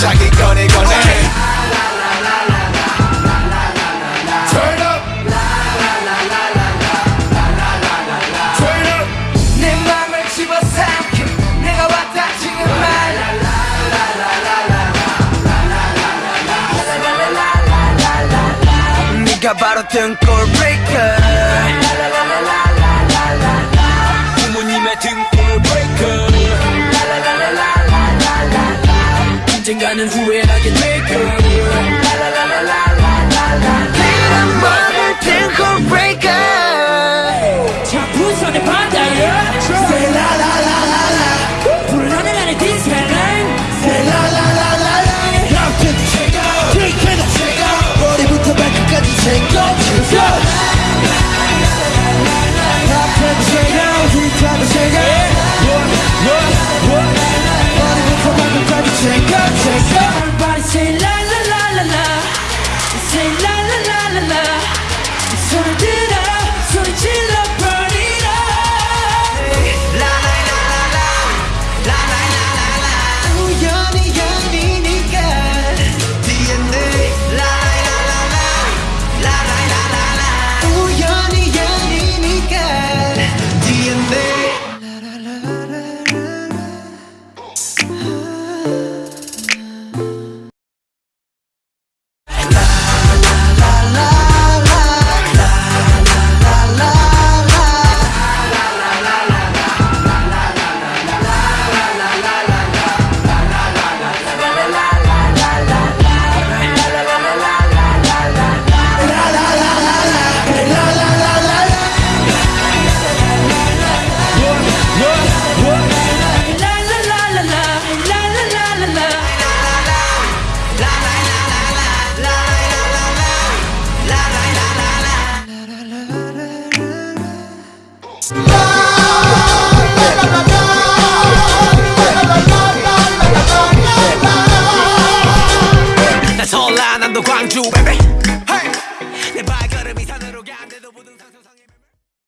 자기 꺼내 꺼내 Turn 내 맘을 집어삼켜 바로 등골 breaker. 부모님의 등골 언젠가는 후회하게 될 거야. Bank you, baby. Hey,